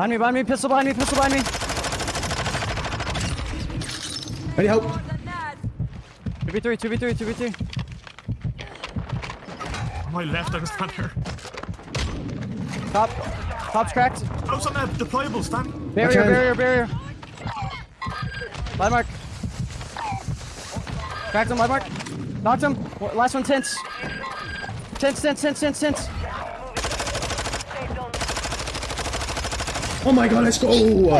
Behind me, behind me, pistol behind me, pistol behind me. I need help. 2v3, 2v3, 2v3. On my left, I was down. Top. Top's cracked. Oh, it's on that deployable stand. Barrier, Okay. barrier, barrier. Light mark. Cracked him, light mark. Knocked him. Last one, tense. Tense, tense, tense, tense, tense. Oh my god, let's go!